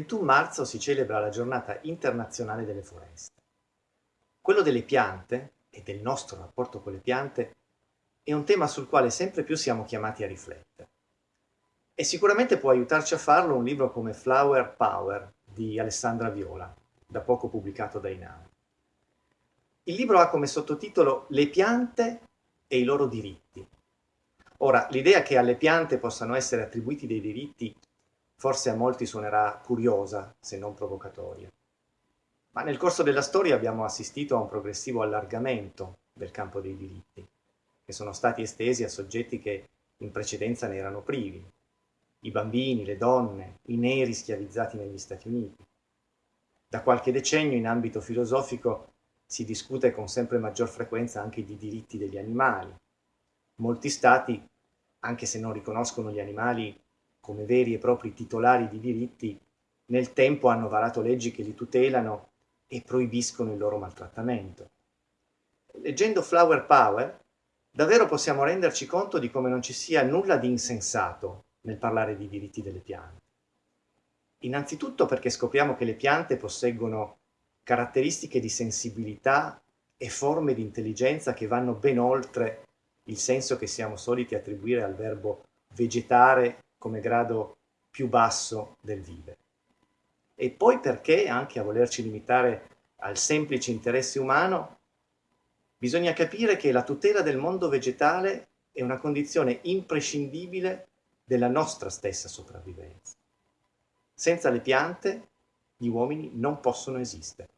21 marzo si celebra la giornata internazionale delle foreste. Quello delle piante e del nostro rapporto con le piante è un tema sul quale sempre più siamo chiamati a riflettere. E sicuramente può aiutarci a farlo un libro come Flower Power di Alessandra Viola, da poco pubblicato da Inam. Il libro ha come sottotitolo Le piante e i loro diritti. Ora, l'idea che alle piante possano essere attribuiti dei diritti forse a molti suonerà curiosa, se non provocatoria. Ma nel corso della storia abbiamo assistito a un progressivo allargamento del campo dei diritti, che sono stati estesi a soggetti che in precedenza ne erano privi, i bambini, le donne, i neri schiavizzati negli Stati Uniti. Da qualche decennio in ambito filosofico si discute con sempre maggior frequenza anche di diritti degli animali. Molti stati, anche se non riconoscono gli animali come veri e propri titolari di diritti, nel tempo hanno varato leggi che li tutelano e proibiscono il loro maltrattamento. Leggendo Flower Power, davvero possiamo renderci conto di come non ci sia nulla di insensato nel parlare di diritti delle piante. Innanzitutto perché scopriamo che le piante posseggono caratteristiche di sensibilità e forme di intelligenza che vanno ben oltre il senso che siamo soliti attribuire al verbo vegetare come grado più basso del vivere. E poi perché, anche a volerci limitare al semplice interesse umano, bisogna capire che la tutela del mondo vegetale è una condizione imprescindibile della nostra stessa sopravvivenza. Senza le piante gli uomini non possono esistere.